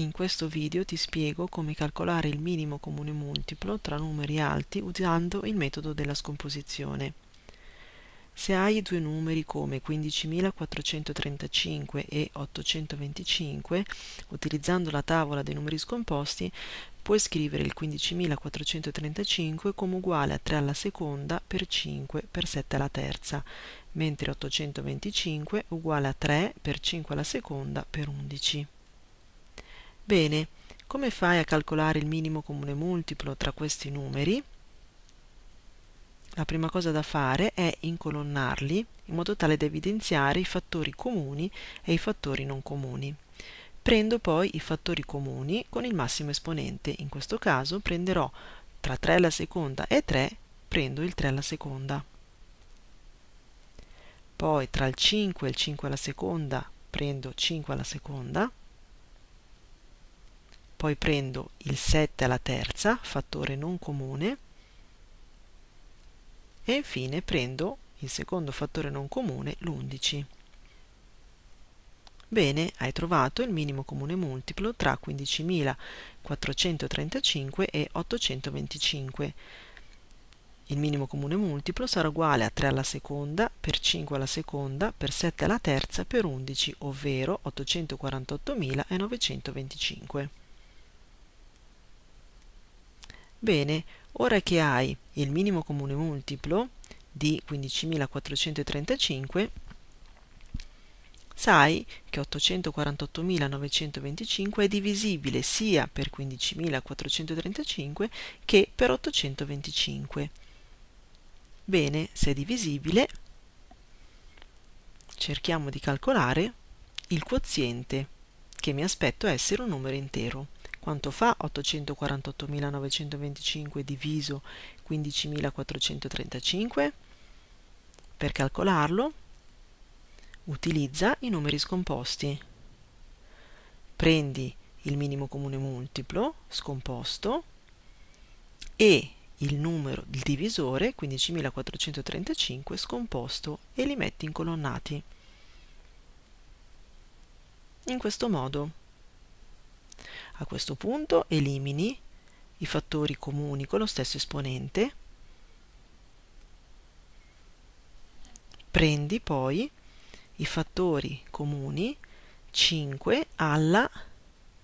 In questo video ti spiego come calcolare il minimo comune multiplo tra numeri alti usando il metodo della scomposizione. Se hai due numeri come 15.435 e 825, utilizzando la tavola dei numeri scomposti, puoi scrivere il 15.435 come uguale a 3 alla seconda per 5 per 7 alla terza, mentre 825 è uguale a 3 per 5 alla seconda per 11. Bene, come fai a calcolare il minimo comune multiplo tra questi numeri? La prima cosa da fare è incolonnarli in modo tale da evidenziare i fattori comuni e i fattori non comuni. Prendo poi i fattori comuni con il massimo esponente, in questo caso prenderò tra 3 alla seconda e 3, prendo il 3 alla seconda. Poi tra il 5 e il 5 alla seconda prendo 5 alla seconda, poi prendo il 7 alla terza, fattore non comune, e infine prendo il secondo fattore non comune, l'11. Bene, hai trovato il minimo comune multiplo tra 15.435 e 825. Il minimo comune multiplo sarà uguale a 3 alla seconda per 5 alla seconda per 7 alla terza per 11, ovvero 848.925. Bene, ora che hai il minimo comune multiplo di 15.435, sai che 848.925 è divisibile sia per 15.435 che per 825. Bene, se è divisibile, cerchiamo di calcolare il quoziente, che mi aspetto essere un numero intero. Quanto fa 848.925 diviso 15.435? Per calcolarlo utilizza i numeri scomposti. Prendi il minimo comune multiplo scomposto e il numero, il divisore 15.435 scomposto e li metti incolonnati. In questo modo a questo punto elimini i fattori comuni con lo stesso esponente, prendi poi i fattori comuni 5 alla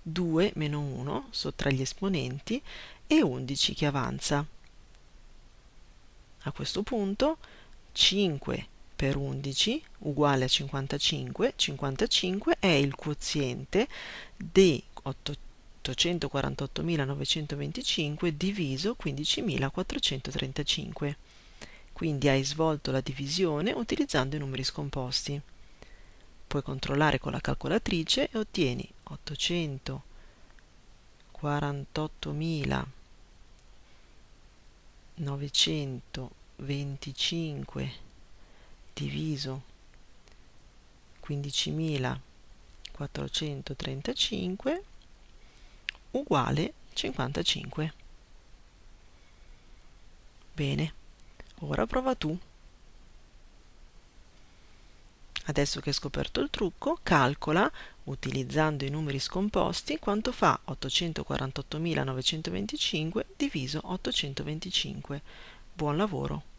2 meno 1 sottra gli esponenti e 11 che avanza. A questo punto 5 per 11 uguale a 55, 55 è il quoziente di 8 848.925 diviso 15.435. Quindi hai svolto la divisione utilizzando i numeri scomposti. Puoi controllare con la calcolatrice e ottieni 848.925 diviso 15.435 uguale 55. Bene, ora prova tu. Adesso che hai scoperto il trucco, calcola, utilizzando i numeri scomposti, quanto fa 848.925 diviso 825. Buon lavoro!